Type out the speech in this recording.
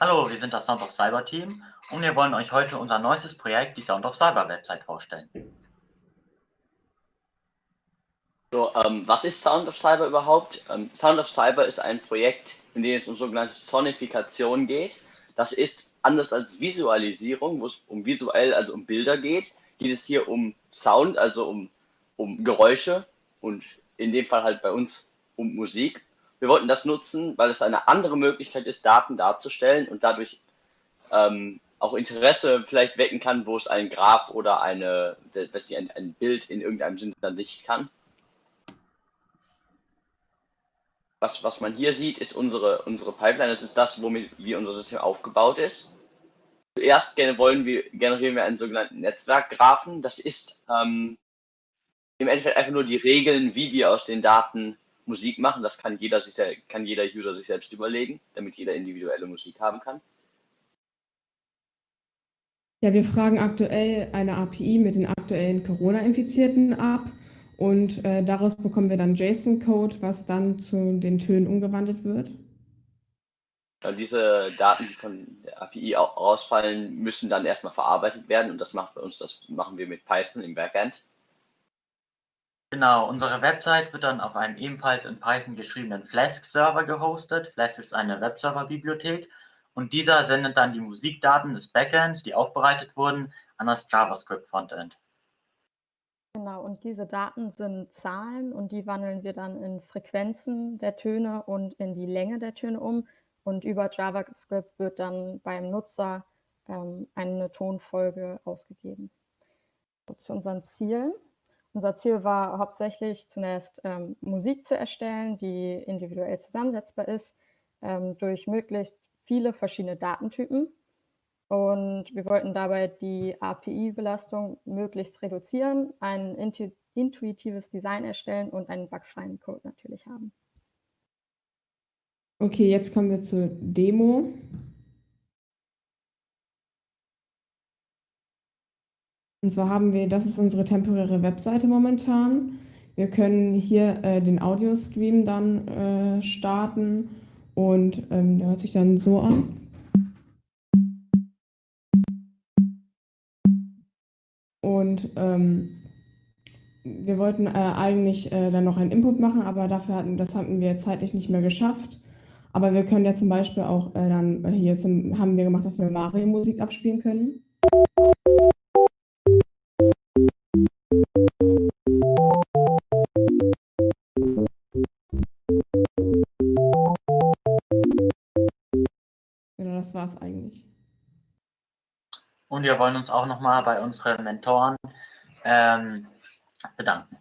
Hallo, wir sind das Sound of Cyber Team und wir wollen euch heute unser neuestes Projekt, die Sound of Cyber Website, vorstellen. So, ähm, was ist Sound of Cyber überhaupt? Ähm, Sound of Cyber ist ein Projekt, in dem es um sogenannte Sonifikation geht. Das ist anders als Visualisierung, wo es um visuell, also um Bilder geht, geht es hier um Sound, also um, um Geräusche und in dem Fall halt bei uns um Musik. Wir wollten das nutzen, weil es eine andere Möglichkeit ist, Daten darzustellen und dadurch ähm, auch Interesse vielleicht wecken kann, wo es ein Graph oder eine, dass die ein, ein Bild in irgendeinem Sinne dann nicht kann. Was, was man hier sieht, ist unsere, unsere Pipeline. Das ist das, womit wie unser System aufgebaut ist. Zuerst wollen wir, generieren wir einen sogenannten Netzwerkgraphen. Das ist ähm, im Endeffekt einfach nur die Regeln, wie wir aus den Daten Musik machen. Das kann jeder, sich, kann jeder User sich selbst überlegen, damit jeder individuelle Musik haben kann. Ja, wir fragen aktuell eine API mit den aktuellen Corona-Infizierten ab und äh, daraus bekommen wir dann JSON-Code, was dann zu den Tönen umgewandelt wird. Ja, diese Daten, die von der API rausfallen, müssen dann erstmal verarbeitet werden und das macht bei uns, das machen wir mit Python im Backend. Genau, unsere Website wird dann auf einem ebenfalls in Python geschriebenen Flask-Server gehostet. Flask ist eine Webserver-Bibliothek und dieser sendet dann die Musikdaten des Backends, die aufbereitet wurden, an das JavaScript-Frontend. Genau, und diese Daten sind Zahlen und die wandeln wir dann in Frequenzen der Töne und in die Länge der Töne um. Und über JavaScript wird dann beim Nutzer ähm, eine Tonfolge ausgegeben. Zu unseren Zielen. Unser Ziel war hauptsächlich zunächst ähm, Musik zu erstellen, die individuell zusammensetzbar ist, ähm, durch möglichst viele verschiedene Datentypen. Und wir wollten dabei die API-Belastung möglichst reduzieren, ein intu intuitives Design erstellen und einen bugfreien Code natürlich haben. Okay, jetzt kommen wir zur Demo. Und zwar haben wir, das ist unsere temporäre Webseite momentan. Wir können hier äh, den Audio-Stream dann äh, starten und ähm, der hört sich dann so an. Und ähm, wir wollten äh, eigentlich äh, dann noch einen Input machen, aber dafür hatten, das hatten wir zeitlich nicht mehr geschafft. Aber wir können ja zum Beispiel auch äh, dann hier zum, haben wir gemacht, dass wir Mario-Musik abspielen können. Das war es eigentlich. Und wir wollen uns auch nochmal bei unseren Mentoren ähm, bedanken.